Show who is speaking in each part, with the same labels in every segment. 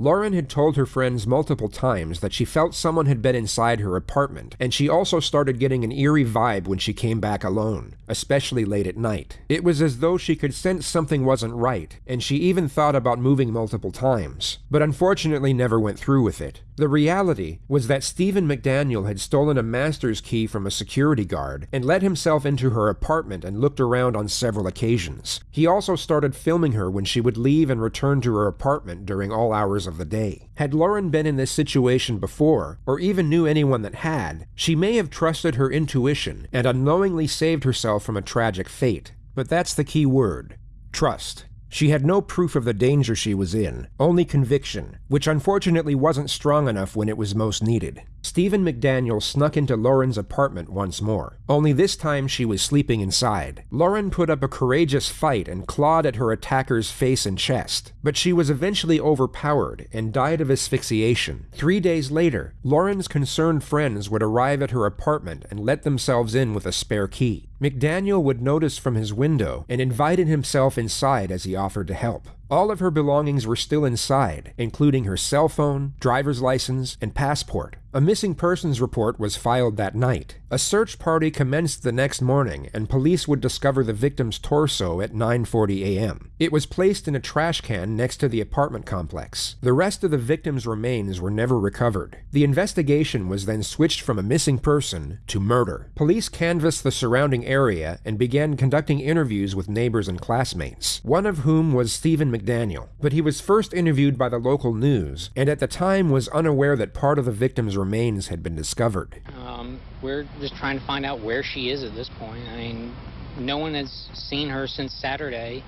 Speaker 1: Lauren had told her friends multiple times that she felt someone had been inside her apartment, and she also started getting an eerie vibe when she came back alone, especially late at night. It was as though she could sense something wasn't right, and she even thought about moving multiple times, but unfortunately never went through with it. The reality was that Stephen McDaniel had stolen a master's key from a security guard and let himself into her apartment and looked around on several occasions. He also started filming her when she would leave and return to her apartment during all hours of the day. Had Lauren been in this situation before, or even knew anyone that had, she may have trusted her intuition and unknowingly saved herself from a tragic fate. But that's the key word trust. She had no proof of the danger she was in, only conviction, which unfortunately wasn't strong enough when it was most needed. Stephen McDaniel snuck into Lauren's apartment once more, only this time she was sleeping inside. Lauren put up a courageous fight and clawed at her attacker's face and chest, but she was eventually overpowered and died of asphyxiation. Three days later, Lauren's concerned friends would arrive at her apartment and let themselves in with a spare key. McDaniel would notice from his window and invited himself inside as he offered to help. All of her belongings were still inside, including her cell phone, driver's license, and passport. A missing persons report was filed that night. A search party commenced the next morning, and police would discover the victim's torso at 9:40 a.m. It was placed in a trash can next to the apartment complex. The rest of the victim's remains were never recovered. The investigation was then switched from a missing person to murder. Police canvassed the surrounding area and began conducting interviews with neighbors and classmates, one of whom was Stephen McDaniel. But he was first interviewed by the local news, and at the time was unaware that part of the victim's remains had been discovered.
Speaker 2: Um, we're just trying to find out where she is at this point. I mean, no one has seen her since Saturday.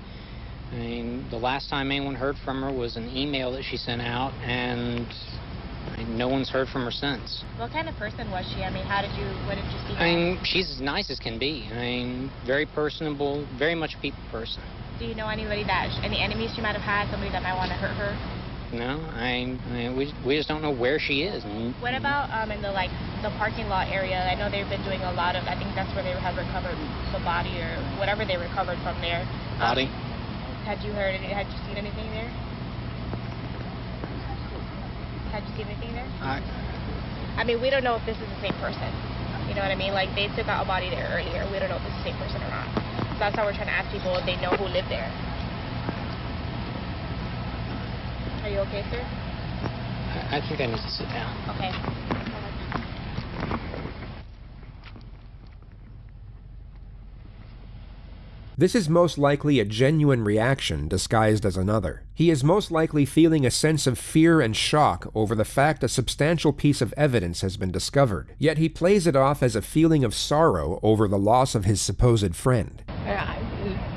Speaker 2: I mean, the last time anyone heard from her was an email that she sent out, and I mean, no one's heard from her since.
Speaker 3: What kind of person was she? I mean, how did you, what did you see?
Speaker 2: I mean, she's as nice as can be. I mean, very personable, very much a people person.
Speaker 3: Do you know anybody that, any enemies she might have had, somebody that might want to hurt her?
Speaker 2: No, I, I mean, we, we just don't know where she is.
Speaker 3: What about um, in the like the parking lot area? I know they've been doing a lot of. I think that's where they have recovered the body or whatever they recovered from there.
Speaker 2: Body.
Speaker 3: Um, had you heard? Had you seen anything there? Had you seen anything there?
Speaker 2: I,
Speaker 3: I mean, we don't know if this is the same person. You know what I mean? Like they took out a body there earlier. We don't know if it's the same person or not. So that's how we're trying to ask people if they know who lived there. Are you okay, sir?
Speaker 2: I I think I need to sit down.
Speaker 3: Okay.
Speaker 1: This is most likely a genuine reaction disguised as another. He is most likely feeling a sense of fear and shock over the fact a substantial piece of evidence has been discovered, yet he plays it off as a feeling of sorrow over the loss of his supposed friend.
Speaker 4: I,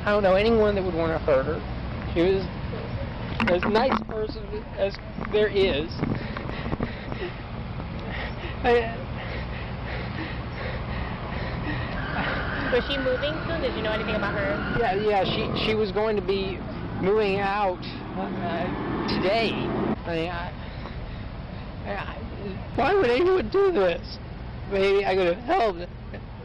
Speaker 4: I don't know anyone that would want to hurt her. She was as nice person as there is. I,
Speaker 3: Was she moving soon? Did you know anything about her?
Speaker 4: yeah, yeah, she she was going to be moving out uh, today. I mean, I, I, why would anyone do this? Maybe I could have helped.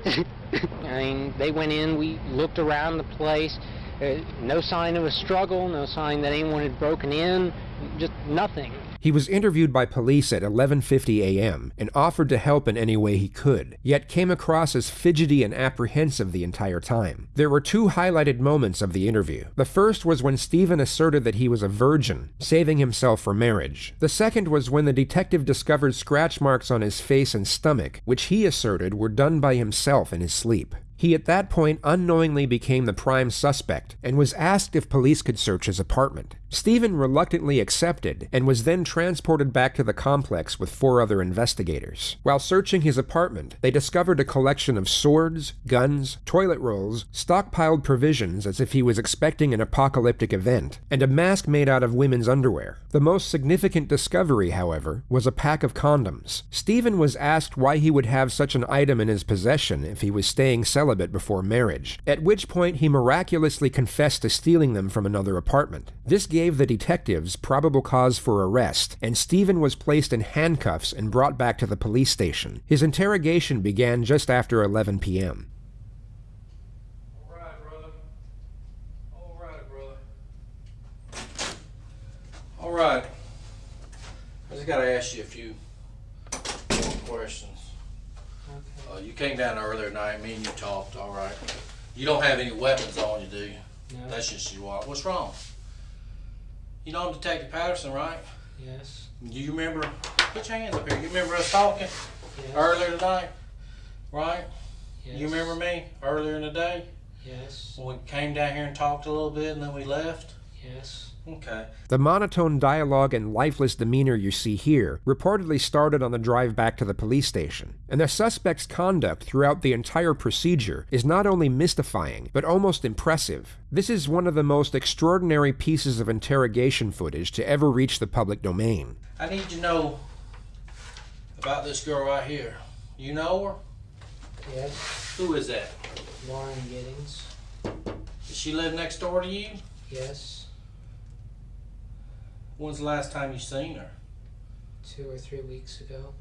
Speaker 2: I mean, they went in, we looked around the place. Uh, no sign of a struggle, no sign that anyone had broken in, just nothing.
Speaker 1: He was interviewed by police at 11:50 a.m. and offered to help in any way he could, yet came across as fidgety and apprehensive the entire time. There were two highlighted moments of the interview. The first was when Stephen asserted that he was a virgin, saving himself for marriage. The second was when the detective discovered scratch marks on his face and stomach, which he asserted were done by himself in his sleep. He at that point unknowingly became the prime suspect and was asked if police could search his apartment. Stephen reluctantly accepted and was then transported back to the complex with four other investigators. While searching his apartment, they discovered a collection of swords, guns, toilet rolls, stockpiled provisions as if he was expecting an apocalyptic event, and a mask made out of women's underwear. The most significant discovery, however, was a pack of condoms. Stephen was asked why he would have such an item in his possession if he was staying celibate before marriage, at which point he miraculously confessed to stealing them from another apartment. This gave the detectives probable cause for arrest, and Stephen was placed in handcuffs and brought back to the police station. His interrogation began just after 11 p.m.
Speaker 5: All right.
Speaker 6: I just gotta ask you a few more questions.
Speaker 4: Okay.
Speaker 6: Uh, you came down earlier tonight, me and you talked, all right. You don't have any weapons on you, do you?
Speaker 4: No.
Speaker 6: That's just you walk. What's wrong? You know I'm Detective Patterson, right?
Speaker 4: yes.
Speaker 6: Do you remember? Put your hands up here. You remember us talking
Speaker 4: Yes.
Speaker 6: earlier tonight, right?
Speaker 4: Yes.
Speaker 6: You remember me earlier in the day
Speaker 4: Yes.
Speaker 6: when we came down here and talked a little bit and then we left?
Speaker 4: Yes.
Speaker 6: Okay.
Speaker 1: The monotone dialogue and lifeless demeanor you see here reportedly started on the drive back to the police station, and the suspect's conduct throughout the entire procedure is not only mystifying, but almost impressive. This is one of the most extraordinary pieces of interrogation footage to ever reach the public domain.
Speaker 6: I need to know about this girl right here. You know her?
Speaker 4: Yes.
Speaker 6: Who is that?
Speaker 4: Lauren Giddings.
Speaker 6: Does she live next door to you?
Speaker 4: Yes.
Speaker 6: When's the last time you seen her?
Speaker 4: Two or three weeks ago.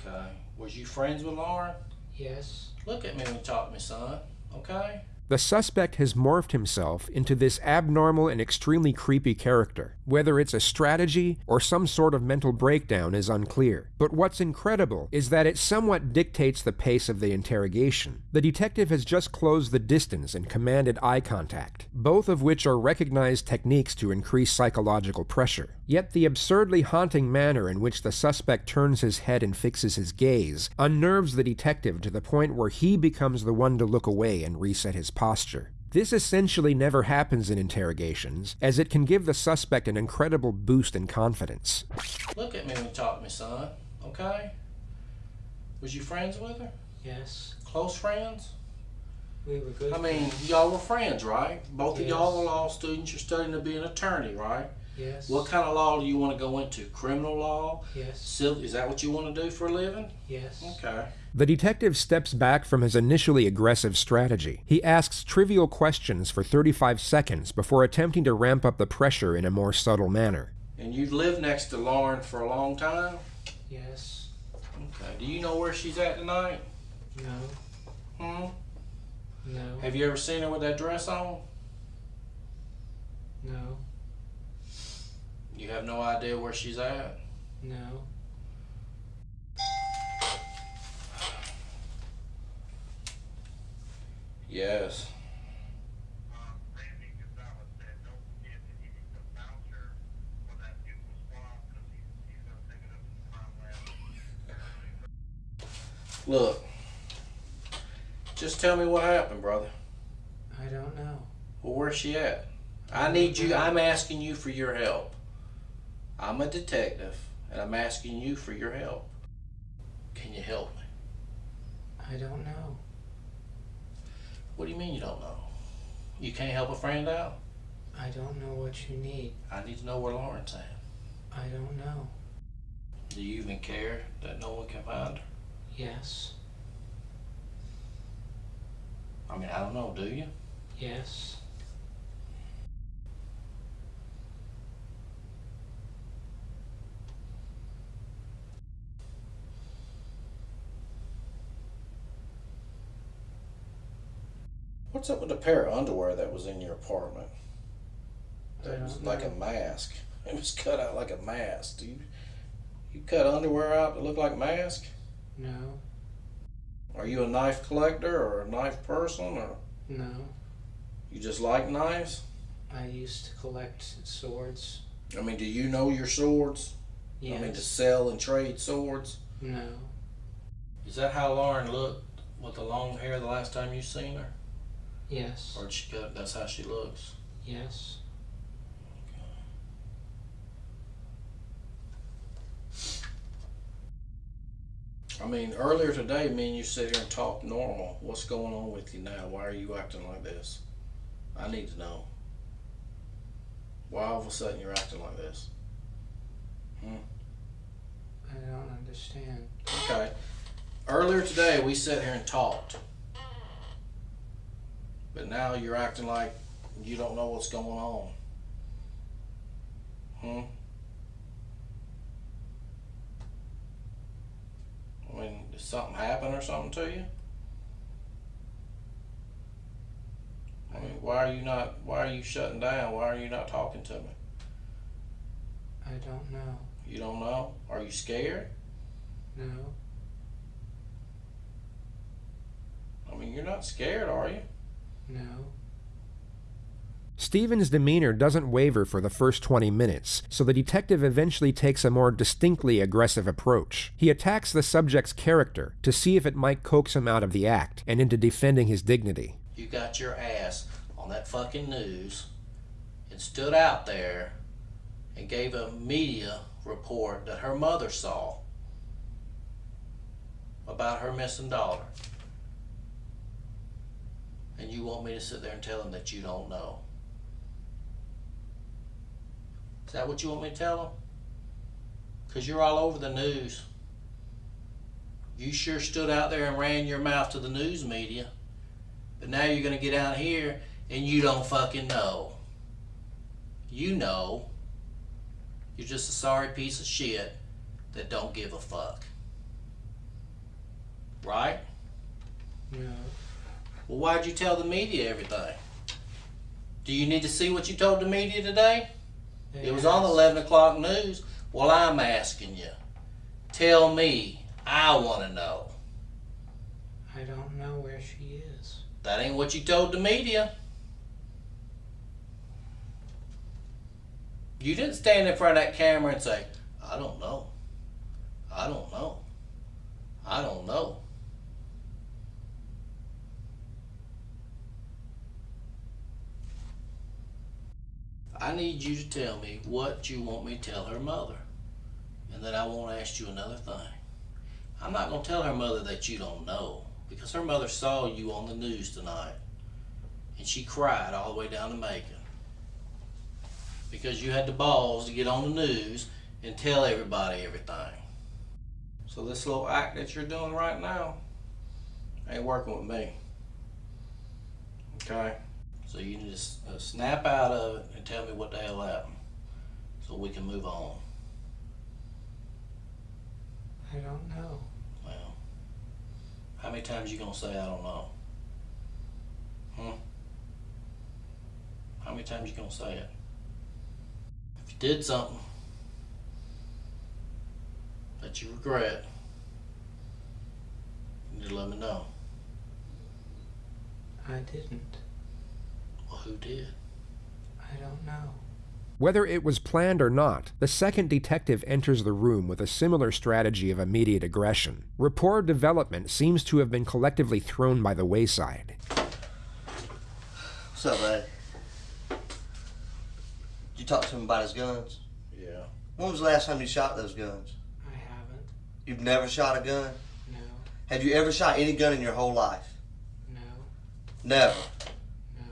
Speaker 6: Okay. Was you friends with Lauren?
Speaker 4: Yes.
Speaker 6: Look at me when you talk to me, son. Okay?
Speaker 1: The suspect has morphed himself into this abnormal and extremely creepy character. Whether it's a strategy or some sort of mental breakdown is unclear. But what's incredible is that it somewhat dictates the pace of the interrogation. The detective has just closed the distance and commanded eye contact, both of which are recognized techniques to increase psychological pressure. Yet the absurdly haunting manner in which the suspect turns his head and fixes his gaze unnerves the detective to the point where he becomes the one to look away and reset his posture. This essentially never happens in interrogations, as it can give the suspect an incredible boost in confidence.
Speaker 6: Look at me when you talk to me, son. Okay? Was you friends with her?
Speaker 4: Yes.
Speaker 6: Close friends?
Speaker 4: We were good.
Speaker 6: I mean, y'all were friends, right? Both of y'all
Speaker 4: Yes.
Speaker 6: are law students. You're studying to be an attorney, right?
Speaker 4: Yes.
Speaker 6: What kind of law do you want to go into? Criminal law?
Speaker 4: Yes.
Speaker 6: Civil? Is that what you want to do for a living?
Speaker 4: Yes.
Speaker 6: Okay.
Speaker 1: The detective steps back from his initially aggressive strategy. He asks trivial questions for 35 seconds before attempting to ramp up the pressure in a more subtle manner.
Speaker 6: And you've lived next to Lauren for a long time?
Speaker 4: Yes.
Speaker 6: Okay. Do you know where she's at tonight?
Speaker 4: No.
Speaker 6: Hmm?
Speaker 4: No.
Speaker 6: Have you ever seen her with that dress on?
Speaker 4: No.
Speaker 6: You have no idea where she's at?
Speaker 4: No.
Speaker 6: Yes. Look. Just tell me what happened, brother.
Speaker 4: I don't know.
Speaker 6: Well, where's she at? I need you. I'm asking you for your help. I'm a detective, and I'm asking you for your help. Can you help me?
Speaker 4: I don't know.
Speaker 6: What do you mean you don't know? You can't help a friend out?
Speaker 4: I don't know what you need.
Speaker 6: I need to know where Lauren's at.
Speaker 4: I don't know.
Speaker 6: Do you even care that no one can find her?
Speaker 4: Yes.
Speaker 6: I mean, I don't know. Do you?
Speaker 4: Yes.
Speaker 6: What's up with the pair of underwear that was in your apartment?
Speaker 4: I
Speaker 6: That was
Speaker 4: don't
Speaker 6: like a mask. It was cut out like a mask. Do you, you cut underwear out to look like a mask?
Speaker 4: No.
Speaker 6: Are you a knife collector or a knife person or
Speaker 4: No.
Speaker 6: you just like knives?
Speaker 4: I used to collect swords.
Speaker 6: I mean, do you know your swords?
Speaker 4: Yes.
Speaker 6: I mean, to sell and trade swords?
Speaker 4: No.
Speaker 6: Is that how Lauren looked with the long hair the last time you seen her?
Speaker 4: Yes.
Speaker 6: Or did she cut? That's how she looks.
Speaker 4: Yes.
Speaker 6: I mean, earlier today, me and you sit here and talk normal. What's going on with you now? Why are you acting like this? I need to know. Why all of a sudden you're acting like this? Hmm?
Speaker 4: I don't understand.
Speaker 6: Okay. Earlier today, we sat here and talked. But now you're acting like you don't know what's going on. Hmm? I mean, did something happen or something to you? I mean, why are you not, why are you shutting down? Why are you not talking to me?
Speaker 4: I don't know.
Speaker 6: You don't know? Are you scared?
Speaker 4: No.
Speaker 6: I mean, you're not scared, are you?
Speaker 4: No.
Speaker 1: Stephen's demeanor doesn't waver for the first 20 minutes, so the detective eventually takes a more distinctly aggressive approach. He attacks the subject's character to see if it might coax him out of the act and into defending his dignity.
Speaker 6: You got your ass on that fucking news and stood out there and gave a media report that her mother saw about her missing daughter. And you want me to sit there and tell them that you don't know. Is that what you want me to tell him? Because you're all over the news. You sure stood out there and ran your mouth to the news media. But now you're going to get out here and you don't fucking know. You know. You're just a sorry piece of shit that don't give a fuck. Right?
Speaker 4: No.
Speaker 6: Well, why'd you tell the media everything? Do you need to see what you told the media today?
Speaker 4: They
Speaker 6: It was on the 11 o'clock news. Well, I'm asking you. Tell me. I want to know.
Speaker 4: I don't know where she is.
Speaker 6: That ain't what you told the media. You didn't stand in front of that camera and say, I don't know. I don't know. I don't know. I need you to tell me what you want me to tell her mother. And then I won't ask you another thing. I'm not going to tell her mother that you don't know because her mother saw you on the news tonight and she cried all the way down to Macon because you had the balls to get on the news and tell everybody everything. So this little act that you're doing right now ain't working with me. Okay? So you to s- uh, snap out of it and tell me what the hell happened so we can move on.
Speaker 4: I don't know.
Speaker 6: Well, how many times you gonna say I don't know? Hmm? How many times you gonna say it? If you did something that you regret, you need to let me know.
Speaker 4: I didn't.
Speaker 6: Well, who did?
Speaker 4: I don't know.
Speaker 1: Whether it was planned or not, the second detective enters the room with a similar strategy of immediate aggression. Rapport development seems to have been collectively thrown by the wayside.
Speaker 7: What's up, buddy? Did you talk to him about his guns?
Speaker 6: Yeah.
Speaker 7: When was the last time you shot those guns?
Speaker 4: I haven't.
Speaker 7: You've never shot a gun?
Speaker 4: No.
Speaker 7: Have you ever shot any gun in your whole life?
Speaker 4: No.
Speaker 7: Never.
Speaker 4: No.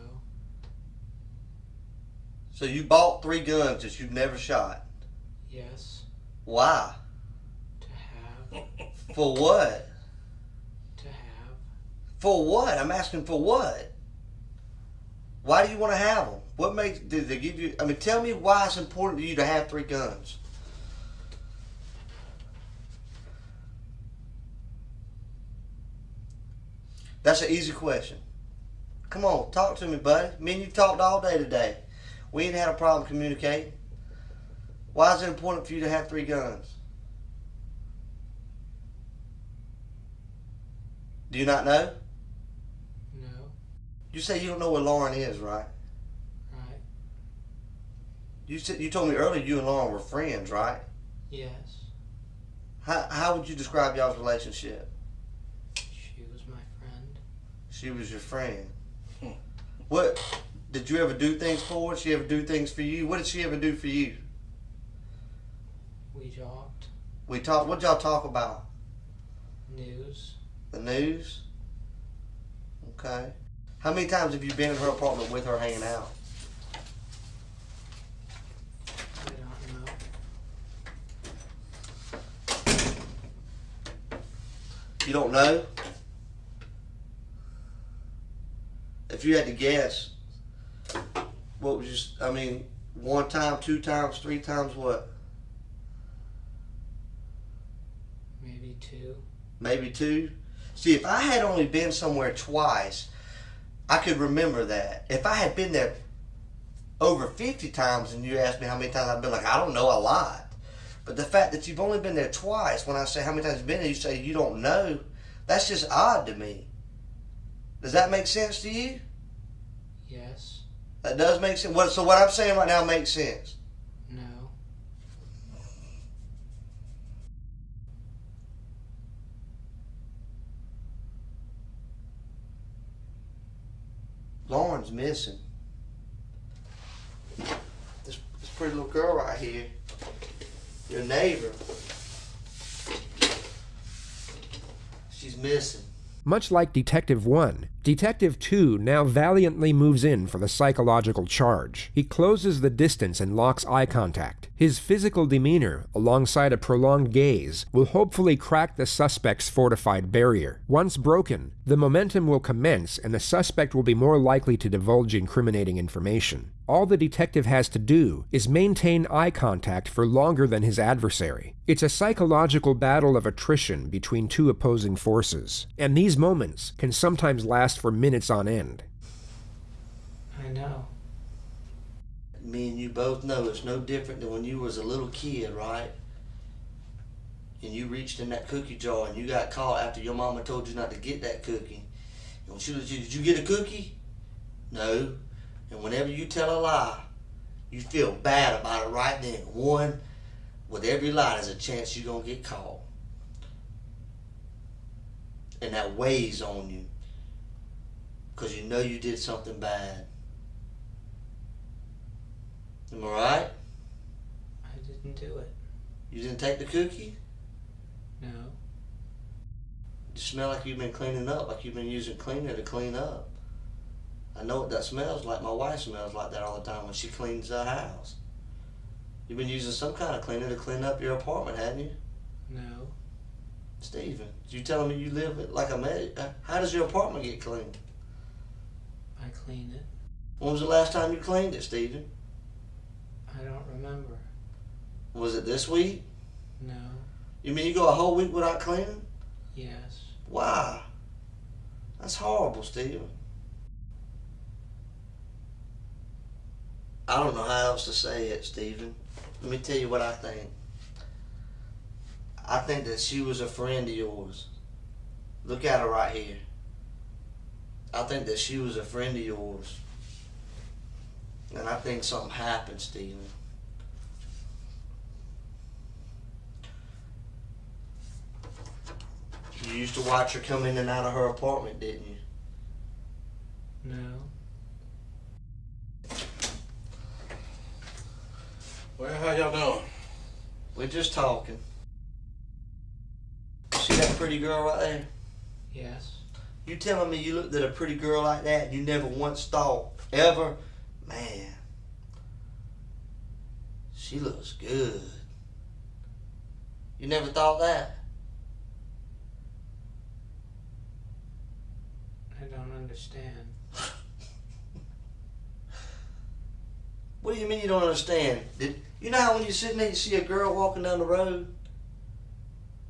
Speaker 7: So you bought three guns that you've never shot.
Speaker 4: Yes.
Speaker 7: Why?
Speaker 4: To have.
Speaker 7: For what?
Speaker 4: To have.
Speaker 7: For what? I'm asking for what? Why do you want to have them? What makes did they give you? I mean, tell me why it's important to you to have three guns. That's an easy question. Come on, talk to me, buddy. Me and you talked all day today. We ain't had a problem communicating. Why is it important for you to have three guns? Do you not know?
Speaker 4: No.
Speaker 7: You say you don't know where Lauren is, right?
Speaker 4: Right.
Speaker 7: You said you told me earlier you and Lauren were friends, right?
Speaker 4: Yes.
Speaker 7: How how would you describe y'all's relationship?
Speaker 4: She was my friend.
Speaker 7: She was your friend.
Speaker 6: Hmm.
Speaker 7: What did you ever do things for her? Did she ever do things for you? What did she ever do for you?
Speaker 4: We talked.
Speaker 7: We talked. What y'all talk about?
Speaker 4: News.
Speaker 7: The news. Okay. How many times have you been in her apartment with her hanging out?
Speaker 4: I don't know.
Speaker 7: You don't know? If you had to guess, what was just, I mean, one time, two times, three times, what?
Speaker 4: Maybe two.
Speaker 7: Maybe two? See, if I had only been somewhere twice, I could remember that. If I had been there over 50 times and you ask me how many times I've been like, I don't know, a lot. But the fact that you've only been there twice, when I say how many times you've been there, you say you don't know, that's just odd to me. Does that make sense to you?
Speaker 2: Yes.
Speaker 7: That does make sense. What, so what I'm saying right now makes sense.
Speaker 2: No.
Speaker 7: Lauren's missing. This, this pretty little girl right here, your neighbor, she's missing.
Speaker 1: Much like Detective 1, Detective 2 now valiantly moves in for the psychological charge. He closes the distance and locks eye contact. His physical demeanor, alongside a prolonged gaze, will hopefully crack the suspect's fortified barrier. Once broken, the momentum will commence and the suspect will be more likely to divulge incriminating information. All the detective has to do is maintain eye contact for longer than his adversary. It's a psychological battle of attrition between two opposing forces, and these moments can sometimes last for minutes on end.
Speaker 2: I know.
Speaker 7: Me and you both know it's no different than when you was a little kid, right? And you reached in that cookie jar and you got caught after your mama told you not to get that cookie. And she was, did you get a cookie? No. And whenever you tell a lie, you feel bad about it right then. One, with every lie, there's a chance you're gonna get caught. And that weighs on you. Cause you know you did something bad. Am I right?
Speaker 2: I didn't do it.
Speaker 7: You didn't take the cookie?
Speaker 2: No.
Speaker 7: You smell like you've been cleaning up, like you've been using cleaner to clean up. I know what that smells like. My wife smells like that all the time when she cleans the house. You've been using some kind of cleaner to clean up your apartment, hadn't you?
Speaker 2: No.
Speaker 7: Stephen, you telling me you live like a man? Uh, how does your apartment get cleaned?
Speaker 2: I cleaned it.
Speaker 7: When was the last time you cleaned it, Stephen?
Speaker 2: I don't remember.
Speaker 7: Was it this week?
Speaker 2: No.
Speaker 7: You mean you go a whole week without cleaning?
Speaker 2: Yes.
Speaker 7: Why? That's horrible, Stephen. I don't know how else to say it, Stephen. Let me tell you what I think. I think that she was a friend of yours. Look at her right here. I think that she was a friend of yours. And I think something happened, Stephen. You used to watch her come in and out of her apartment, didn't you?
Speaker 2: No.
Speaker 6: Well, how y'all doing?
Speaker 7: We're just talking. See that pretty girl right there?
Speaker 2: Yes.
Speaker 7: You telling me you looked at a pretty girl like that and you never once thought, ever, man, she looks good. You never thought that?
Speaker 2: I don't understand.
Speaker 7: What do you mean you don't understand? Did you know how when you're sitting there you see a girl walking down the road?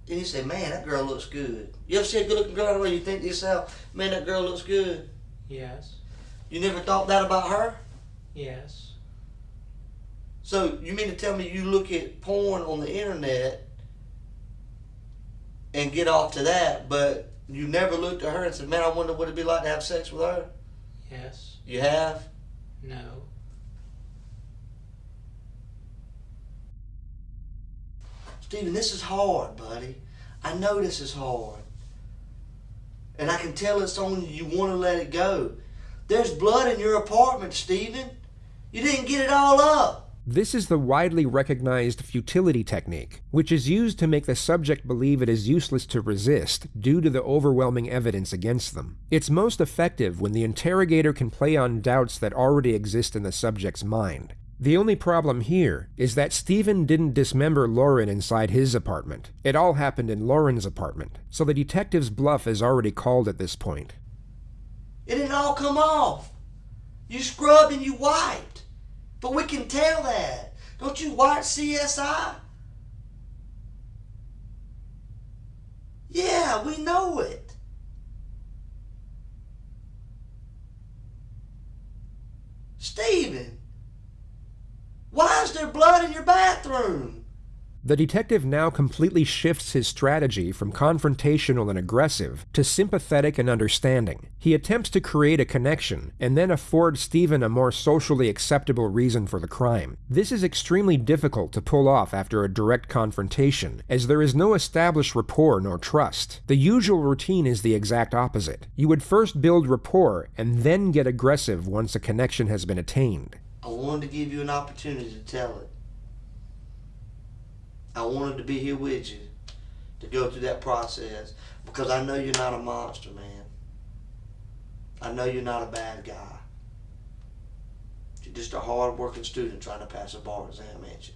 Speaker 7: And you say, man, that girl looks good. You ever see a good looking girl on the road you think to yourself, man, that girl looks good?
Speaker 2: Yes.
Speaker 7: You never thought that about her?
Speaker 2: Yes.
Speaker 7: So you mean to tell me you look at porn on the internet and get off to that, but you never looked at her and said, "Man, I wonder what it'd be like to have sex with her."
Speaker 2: Yes.
Speaker 7: You have.
Speaker 2: No.
Speaker 7: Stephen, this is hard, buddy. I know this is hard. And I can tell it's on you. You want to let it go. There's blood in your apartment, Stephen. You didn't get it all up.
Speaker 1: This is the widely recognized futility technique, which is used to make the subject believe it is useless to resist due to the overwhelming evidence against them. It's most effective when the interrogator can play on doubts that already exist in the subject's mind. The only problem here is that Stephen didn't dismember Lauren inside his apartment. It all happened in Lauren's apartment, so the detective's bluff is already called at this point.
Speaker 7: It didn't all come off. You scrubbed and you wiped. But we can tell that. Don't you watch CSI? Yeah, we know it. Stephen, Why is there blood in your bathroom?
Speaker 1: The detective now completely shifts his strategy from confrontational and aggressive to sympathetic and understanding. He attempts to create a connection and then afford Stephen a more socially acceptable reason for the crime. This is extremely difficult to pull off after a direct confrontation, as there is no established rapport nor trust. The usual routine is the exact opposite. You would first build rapport and then get aggressive once a connection has been attained.
Speaker 7: I wanted to give you an opportunity to tell it. I wanted to be here with you to go through that process because I know you're not a monster, man. I know you're not a bad guy. You're just a hard-working student trying to pass a bar exam, ain't you?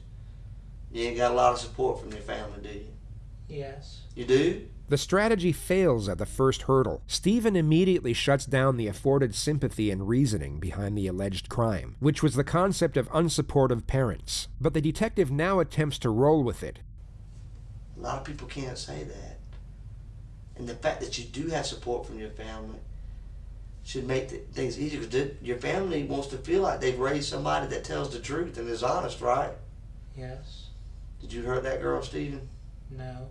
Speaker 7: You ain't got a lot of support from your family, do you?
Speaker 4: Yes.
Speaker 7: You do?
Speaker 1: The strategy fails at the first hurdle. Stephen immediately shuts down the afforded sympathy and reasoning behind the alleged crime, which was the concept of unsupportive parents. But the detective now attempts to roll with it.
Speaker 7: A lot of people can't say that. And the fact that you do have support from your family should make th- things easier because your family wants to feel like they've raised somebody that tells the truth and is honest, right?
Speaker 4: Yes.
Speaker 7: Did you hurt that girl, Stephen?
Speaker 4: No.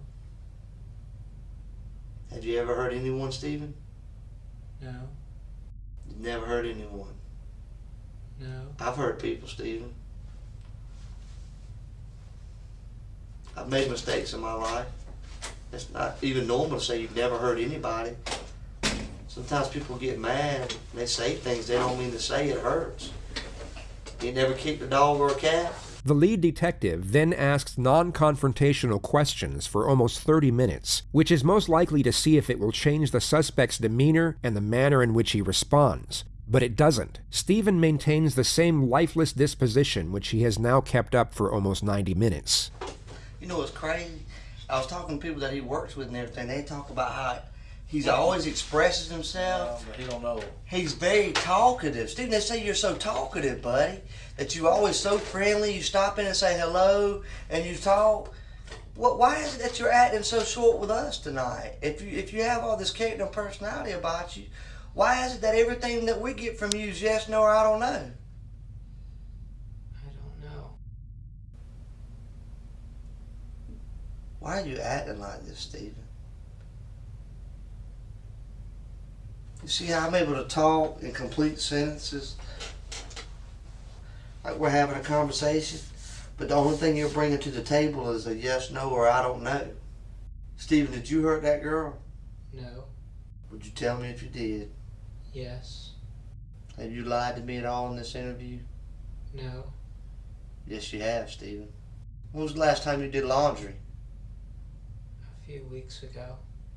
Speaker 7: Have you ever hurt anyone, Stephen?
Speaker 4: No.
Speaker 7: You've never hurt anyone.
Speaker 4: No.
Speaker 7: I've hurt people, Stephen. I've made mistakes in my life. It's not even normal to say you've never hurt anybody. Sometimes people get mad and they say things they don't mean to say. It hurts. You never kicked a dog or a cat?
Speaker 1: The lead detective then asks non confrontational questions for almost 30 minutes, which is most likely to see if it will change the suspect's demeanor and the manner in which he responds. But it doesn't. Stephen maintains the same lifeless disposition which he has now kept up for almost 90 minutes.
Speaker 7: You know what's crazy? I was talking to people that he works with and everything. They talk about how he's always expresses himself.
Speaker 6: he don't know.
Speaker 7: He's very talkative. Stephen, they say you're so talkative, buddy. That you always so friendly. You stop in and say hello, and you talk. What? Why is it that you're acting so short with us tonight? If you if you have all this character and personality about you, why is it that everything that we get from you is yes, no, or I don't know?
Speaker 4: I don't know.
Speaker 7: Why are you acting like this, Stephen? You see how I'm able to talk in complete sentences? Like we're having a conversation, but the only thing you're bringing to the table is a yes, no, or I don't know. Stephen, did you hurt that girl?
Speaker 4: No.
Speaker 7: Would you tell me if you did?
Speaker 4: Yes.
Speaker 7: Have you lied to me at all in this interview?
Speaker 4: No.
Speaker 7: Yes, you have, Stephen. When was the last time you did laundry?
Speaker 4: A few weeks ago.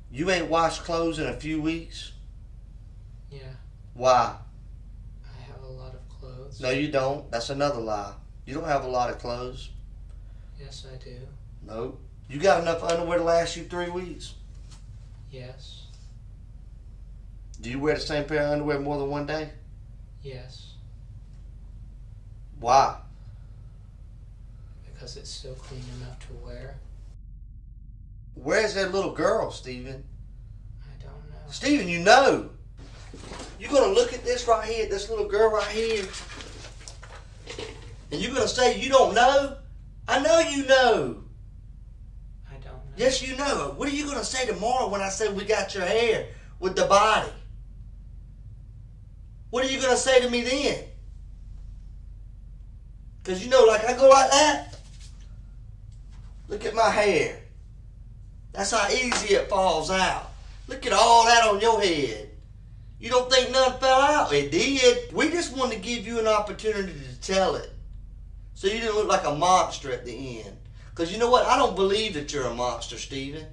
Speaker 7: You ain't washed clothes in a few weeks?
Speaker 4: Yeah.
Speaker 7: Why?
Speaker 4: I have a lot of clothes.
Speaker 7: No, you don't. That's another lie. You don't have a lot of clothes.
Speaker 4: Yes, I do.
Speaker 7: Nope. You got enough underwear to last you three weeks.
Speaker 4: Yes.
Speaker 7: Do you wear the same pair of underwear more than one day?
Speaker 4: Yes.
Speaker 7: Why?
Speaker 4: Because it's still clean enough to wear.
Speaker 7: Where's that little girl, Stephen?
Speaker 4: I don't know.
Speaker 7: Stephen, you know. You're gonna look at this right here, this little girl right here, and you're gonna say you don't know? I know you know.
Speaker 4: I don't know.
Speaker 7: Yes, you know. What are you gonna say tomorrow when I say we got your hair with the body? What are you gonna say to me then? Cause you know, like I go like that. Look at my hair. That's how easy it falls out. Look at all that on your head. You don't think nothing fell out? It did. We just wanted to give you an opportunity to tell it. So you didn't look like a monster at the end. Because you know what? I don't believe that you're a monster, Stephen.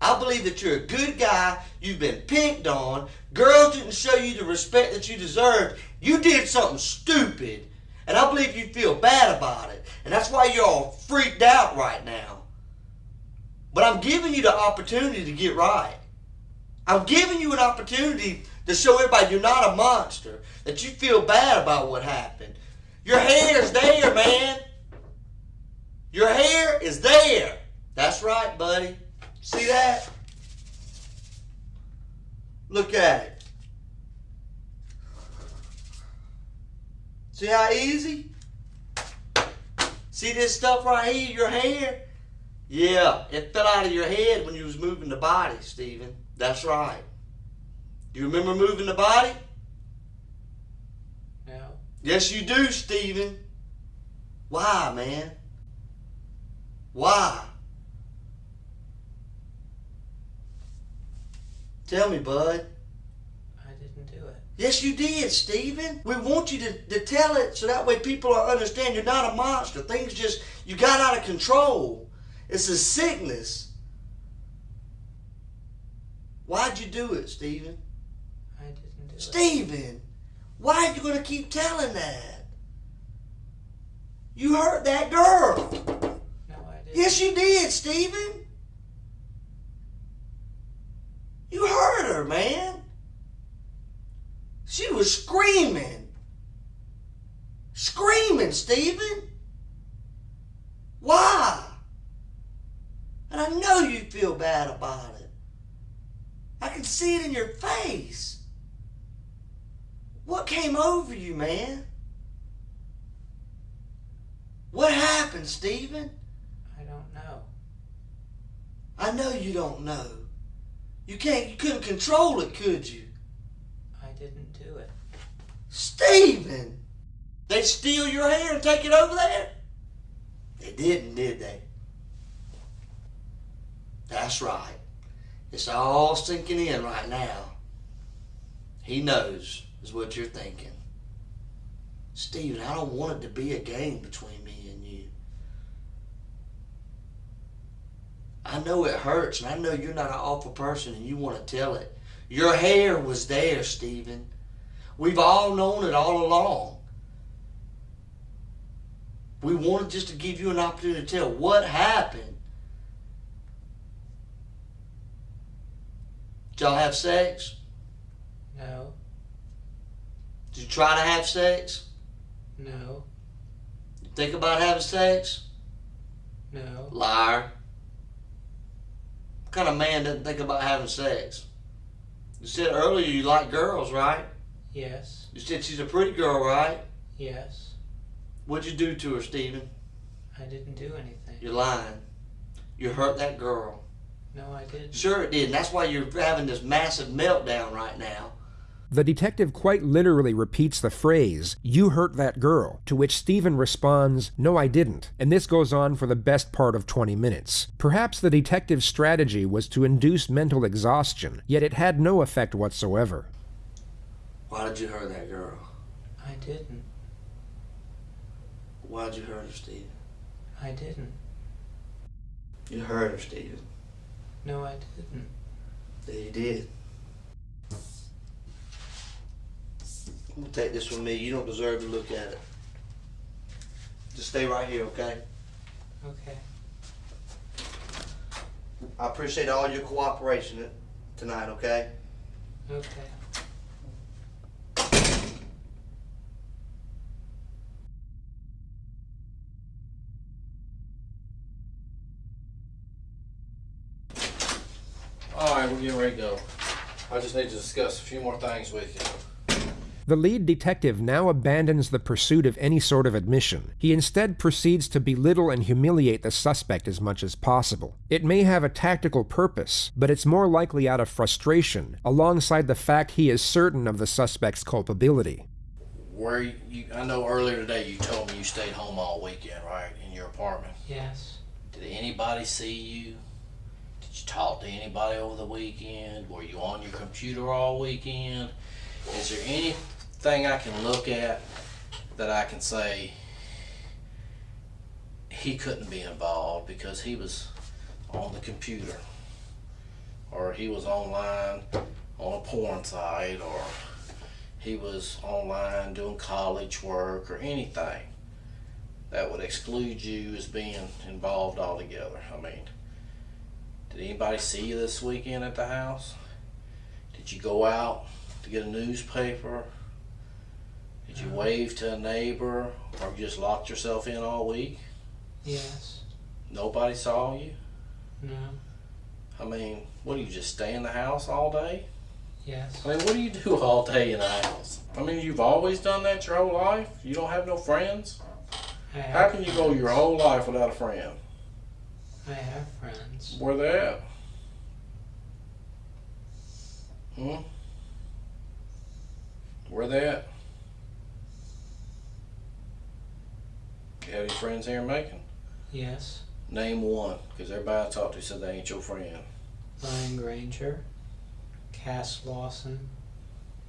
Speaker 7: I believe that you're a good guy. You've been picked on. Girls didn't show you the respect that you deserved. You did something stupid. And I believe you feel bad about it. And that's why you're all freaked out right now. But I'm giving you the opportunity to get right. I'm giving you an opportunity to show everybody you're not a monster, that you feel bad about what happened. Your hair is there, man. Your hair is there. That's right, buddy. See that? Look at it. See how easy? See this stuff right here, your hair? Yeah, it fell out of your head when you was moving the body, Stephen. That's right. You remember moving the body?
Speaker 4: No.
Speaker 7: Yes, you do, Stephen. Why, man? Why? Tell me, bud.
Speaker 4: I didn't do it.
Speaker 7: Yes, you did, Stephen. We want you to, to tell it so that way people understand you're not a monster. Things just, you got out of control. It's a sickness. Why'd you do it, Stephen?
Speaker 4: I didn't do it.
Speaker 7: Stephen, why are you going to keep telling that? You hurt that girl.
Speaker 4: No, I didn't.
Speaker 7: Yes, you did, Stephen. You hurt her, man. She was screaming. Screaming, Stephen. Why? And I know you feel bad about it. I can see it in your face. What came over you, man? What happened, Stephen?
Speaker 4: I don't know.
Speaker 7: I know you don't know. You can't you couldn't control it, could you?
Speaker 4: I didn't do it.
Speaker 7: Stephen! They steal your hair and take it over there? They didn't, did they? That's right. It's all sinking in right now. He knows, is what you're thinking. Stephen, I don't want it to be a game between me and you. I know it hurts, and I know you're not an awful person and you want to tell it. Your hair was there, Stephen. We've all known it all along. We wanted just to give you an opportunity to tell what happened. Did y'all have sex? Did you try to have sex?
Speaker 4: No.
Speaker 7: You think about having sex?
Speaker 4: No.
Speaker 7: Liar. What kind of man doesn't think about having sex? You said earlier you like girls, right?
Speaker 4: Yes.
Speaker 7: You said she's a pretty girl, right?
Speaker 4: Yes.
Speaker 7: What'd you do to her, Stephen?
Speaker 4: I didn't do anything.
Speaker 7: You're lying. You hurt that girl.
Speaker 4: No, I didn't.
Speaker 7: Sure it did, and that's why you're having this massive meltdown right now.
Speaker 1: The detective quite literally repeats the phrase, You hurt that girl, to which Stephen responds, No, I didn't, and this goes on for the best part of 20 minutes. Perhaps the detective's strategy was to induce mental exhaustion, yet it had no effect whatsoever.
Speaker 7: Why did you hurt that girl?
Speaker 4: I didn't.
Speaker 7: Why'd you hurt her, Stephen?
Speaker 4: I didn't.
Speaker 7: You hurt her, Stephen.
Speaker 4: No, I didn't.
Speaker 7: Yeah, you did. I'm gonna take this from me. You don't deserve to look at it. Just stay right here, okay?
Speaker 4: Okay.
Speaker 7: I appreciate all your cooperation tonight, okay?
Speaker 4: Okay.
Speaker 6: All right, we're getting ready to go. I just need to discuss a few more things with you.
Speaker 1: The lead detective now abandons the pursuit of any sort of admission. He instead proceeds to belittle and humiliate the suspect as much as possible. It may have a tactical purpose, but it's more likely out of frustration, alongside the fact he is certain of the suspect's culpability.
Speaker 6: Where you, I know earlier today you told me you stayed home all weekend, right, in your apartment.
Speaker 4: Yes.
Speaker 6: Did anybody see you? Did you talk to anybody over the weekend? Were you on your computer all weekend? Is there anything I can look at that I can say he couldn't be involved because he was on the computer or he was online on a porn site or he was online doing college work or anything that would exclude you as being involved altogether. I mean, did anybody see you this weekend at the house? Did you go out to get a newspaper? Did you wave to a neighbor or you just locked yourself in all week?
Speaker 4: Yes.
Speaker 6: Nobody saw you?
Speaker 4: No.
Speaker 6: I mean, what do you just stay in the house all day?
Speaker 4: Yes.
Speaker 6: I mean, what do you do all day in the house? I mean, you've always done that your whole life? You don't have no friends?
Speaker 4: I have How
Speaker 6: can you go your whole life without a friend?
Speaker 4: I have friends.
Speaker 6: Where they at? Hmm? Where they at? Have any friends here in Macon?
Speaker 4: Yes.
Speaker 6: Name one, because everybody I talked to said they ain't your friend.
Speaker 4: Brian Granger, Cass Lawson,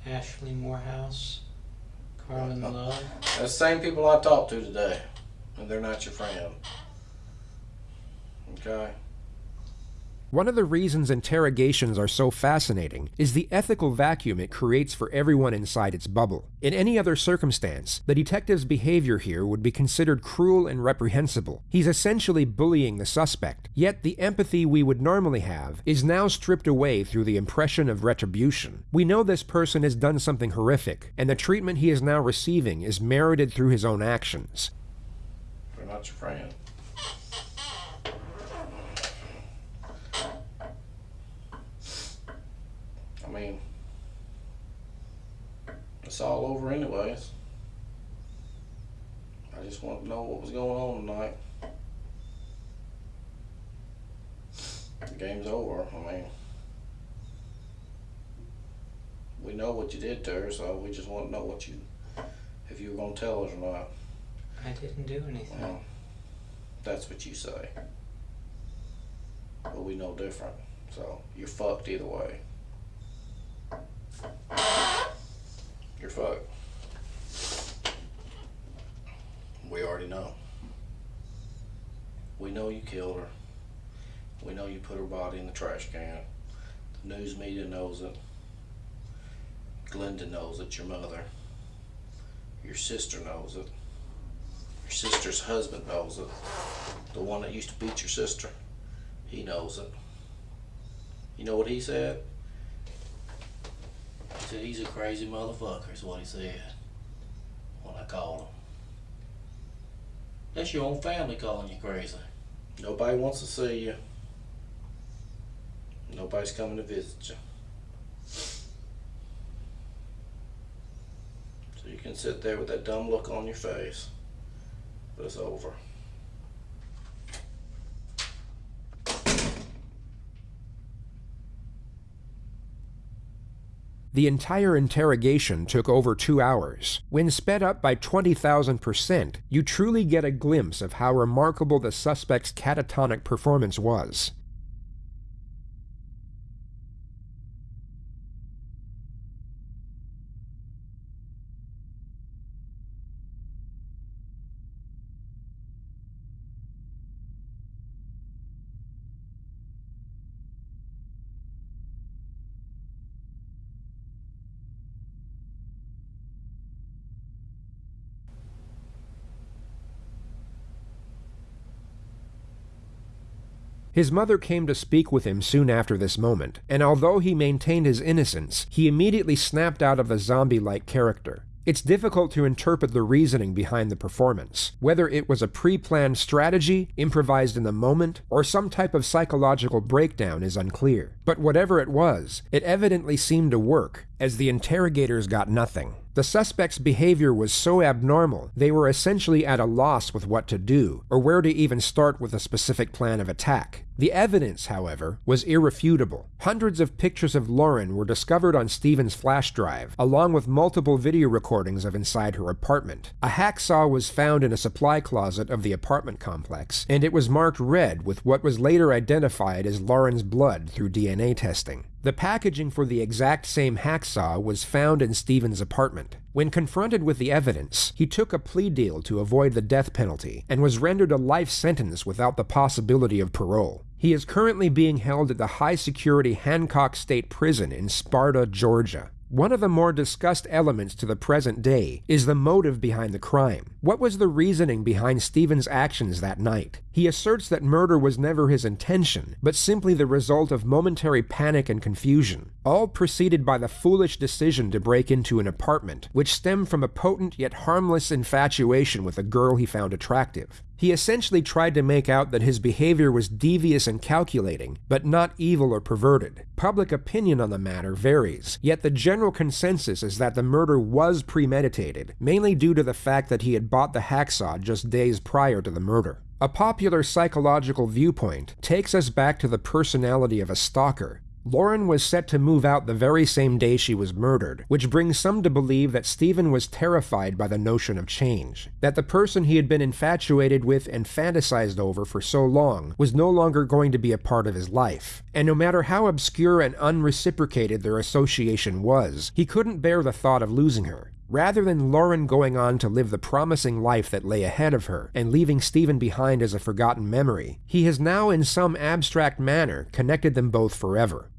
Speaker 4: Ashley Morehouse, Carmen uh, uh, Love.
Speaker 6: That's the same people I talked to today, and they're not your friend. Okay?
Speaker 1: One of the reasons interrogations are so fascinating is the ethical vacuum it creates for everyone inside its bubble. In any other circumstance, the detective's behavior here would be considered cruel and reprehensible. He's essentially bullying the suspect, yet the empathy we would normally have is now stripped away through the impression of retribution. We know this person has done something horrific, and the treatment he is now receiving is merited through his own actions.
Speaker 6: We're not your friend. I mean, it's all over anyways. I just want to know what was going on tonight. The game's over. I mean, we know what you did to her, so we just want to know what you, if you were going to tell us or not.
Speaker 4: I didn't do anything.
Speaker 6: Well, that's what you say. But we know different. So you're fucked either way. You're fucked. We already know. We know you killed her. We know you put her body in the trash can. The news media knows it. Glenda knows it, your mother. Your sister knows it. Your sister's husband knows it. The one that used to beat your sister. He knows it. You know what he said? Said he's a crazy motherfucker, is what he said. When I called him. That's your own family calling you crazy. Nobody wants to see you. Nobody's coming to visit you. So you can sit there with that dumb look on your face. But it's over.
Speaker 1: The entire interrogation took over two hours. When sped up by 20,000%, you truly get a glimpse of how remarkable the suspect's catatonic performance was. His mother came to speak with him soon after this moment, and although he maintained his innocence, he immediately snapped out of the zombie like character. It's difficult to interpret the reasoning behind the performance, whether it was a pre planned strategy, improvised in the moment, or some type of psychological breakdown is unclear. But whatever it was, it evidently seemed to work, as the interrogators got nothing. The suspect's behavior was so abnormal, they were essentially at a loss with what to do, or where to even start with a specific plan of attack. The evidence, however, was irrefutable. Hundreds of pictures of Lauren were discovered on Stephen's flash drive, along with multiple video recordings of inside her apartment. A hacksaw was found in a supply closet of the apartment complex, and it was marked red with what was later identified as Lauren's blood through DNA testing. The packaging for the exact same hacksaw was found in Stephen's apartment. When confronted with the evidence, he took a plea deal to avoid the death penalty and was rendered a life sentence without the possibility of parole. He is currently being held at the high security Hancock State Prison in Sparta, Georgia. One of the more discussed elements to the present day is the motive behind the crime. What was the reasoning behind Stephen's actions that night? He asserts that murder was never his intention, but simply the result of momentary panic and confusion, all preceded by the foolish decision to break into an apartment, which stemmed from a potent yet harmless infatuation with a girl he found attractive. He essentially tried to make out that his behavior was devious and calculating, but not evil or perverted. Public opinion on the matter varies, yet the general consensus is that the murder was premeditated, mainly due to the fact that he had bought the hacksaw just days prior to the murder. A popular psychological viewpoint takes us back to the personality of a stalker, Lauren was set to move out the very same day she was murdered, which brings some to believe that Stephen was terrified by the notion of change, that the person he had been infatuated with and fantasized over for so long was no longer going to be a part of his life. And no matter how obscure and unreciprocated their association was, he couldn't bear the thought of losing her. Rather than Lauren going on to live the promising life that lay ahead of her and leaving Stephen behind as a forgotten memory, he has now in some abstract manner connected them both forever.